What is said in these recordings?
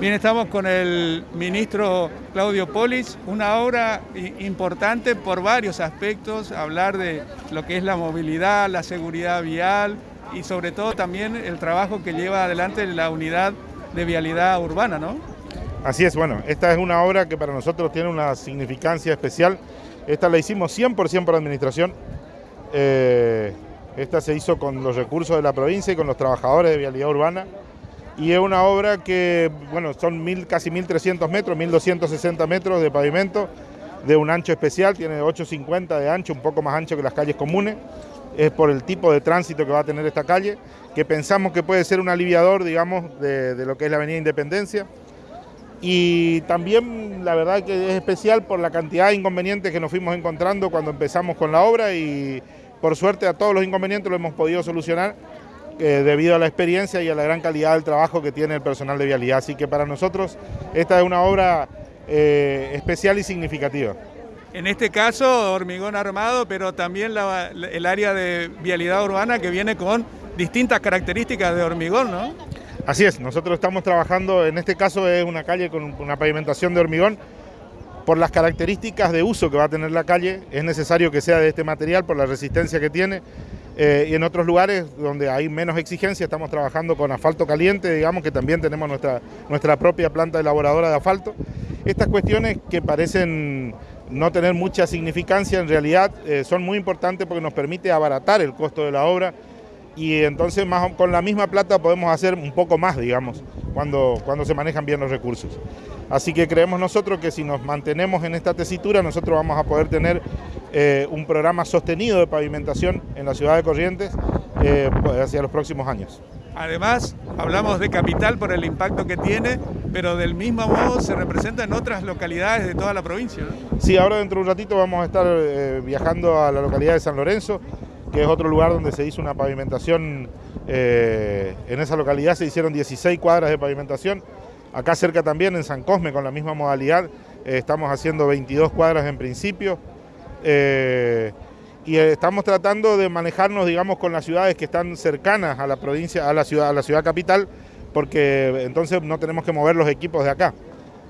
Bien, estamos con el ministro Claudio Polis, una obra importante por varios aspectos, hablar de lo que es la movilidad, la seguridad vial y sobre todo también el trabajo que lleva adelante la unidad de vialidad urbana, ¿no? Así es, bueno, esta es una obra que para nosotros tiene una significancia especial. Esta la hicimos 100% por administración. Eh, esta se hizo con los recursos de la provincia y con los trabajadores de vialidad urbana y es una obra que, bueno, son mil, casi 1.300 metros, 1.260 metros de pavimento de un ancho especial, tiene 850 de ancho, un poco más ancho que las calles comunes, es por el tipo de tránsito que va a tener esta calle, que pensamos que puede ser un aliviador, digamos, de, lo que es la Avenida Independencia. Y también la verdad que es especial por la cantidad de inconvenientes que nos fuimos encontrando cuando empezamos con la obra y por suerte a todos los inconvenientes lo hemos podido solucionar debido a la experiencia y a la gran calidad del trabajo que tiene el personal de vialidad. Así que para nosotros esta es una obra eh, especial y significativa. En este caso, hormigón armado, pero también el área de vialidad urbana que viene con distintas características de hormigón, ¿no? Así es, nosotros estamos trabajando, en este caso es una calle con una pavimentación de hormigón, por las características de uso que va a tener la calle, es necesario que sea de este material por la resistencia que tiene, eh, y en otros lugares donde hay menos exigencia estamos trabajando con asfalto caliente, digamos que también tenemos nuestra, nuestra propia planta elaboradora de asfalto. Estas cuestiones que parecen no tener mucha significancia en realidad eh, son muy importantes porque nos permite abaratar el costo de la obra y entonces más, con la misma plata podemos hacer un poco más, digamos, cuando, cuando se manejan bien los recursos. Así que creemos nosotros que si nos mantenemos en esta tesitura, nosotros vamos a poder tener eh, un programa sostenido de pavimentación en la ciudad de Corrientes eh, hacia los próximos años. Además, hablamos de capital por el impacto que tiene, pero del mismo modo se representa en otras localidades de toda la provincia. Sí, ahora dentro de un ratito vamos a estar eh, viajando a la localidad de San Lorenzo, que es otro lugar donde se hizo una pavimentación, en esa localidad se hicieron 16 cuadras de pavimentación, Acá cerca también, en San Cosme, con la misma modalidad, eh, estamos haciendo 22 cuadras en principio. Eh, y eh, estamos tratando de manejarnos, digamos, con las ciudades que están cercanas a la provincia, a la ciudad, a la ciudad capital, porque entonces no tenemos que mover los equipos de acá.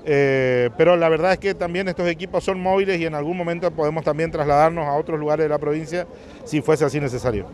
Pero la verdad es que también estos equipos son móviles y en algún momento podemos también trasladarnos a otros lugares de la provincia si fuese así necesario.